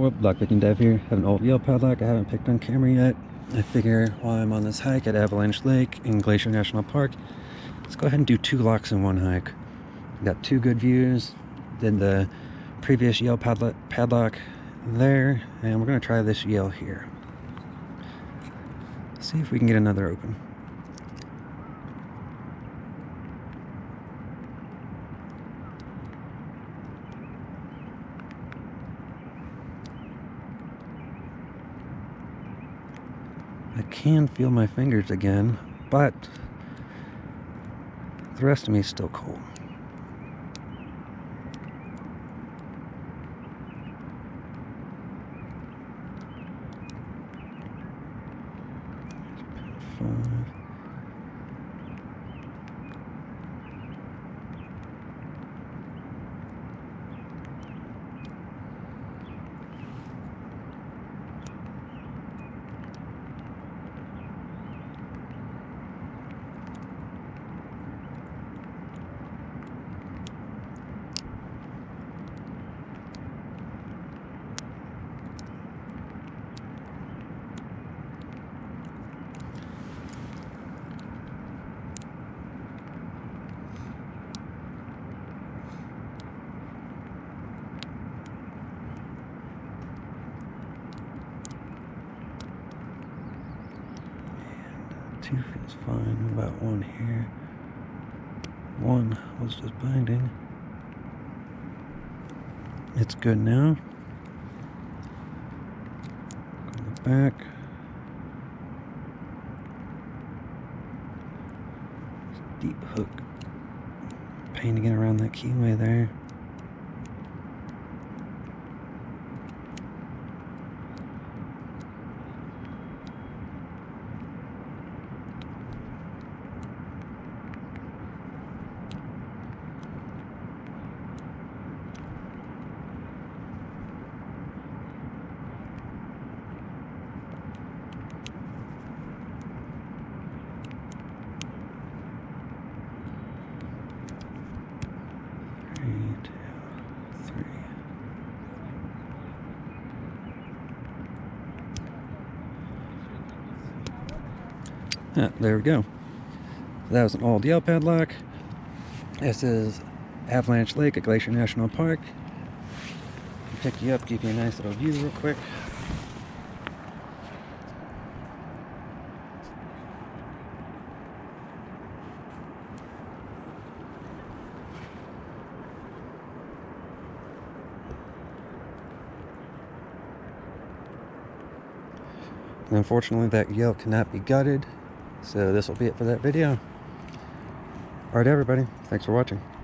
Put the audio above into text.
Black Viking Dev here. Have an old Yale padlock I haven't picked on camera yet. I figure while I'm on this hike at Avalanche Lake in Glacier National Park, let's go ahead and do two locks in one hike. Got two good views. Did the previous Yale padlock, padlock there, and we're going to try this Yale here. See if we can get another open. I can feel my fingers again, but the rest of me is still cold. Five. Two feels fine. About one here? One was just binding. It's good now. Go back. Deep hook. Painting it around that keyway there. There we go. That was an old Yale padlock. This is Avalanche Lake at Glacier National Park. Pick you up, give you a nice little view real quick. Unfortunately, that Yale cannot be gutted. So this will be it for that video. Alright, everybody. Thanks for watching.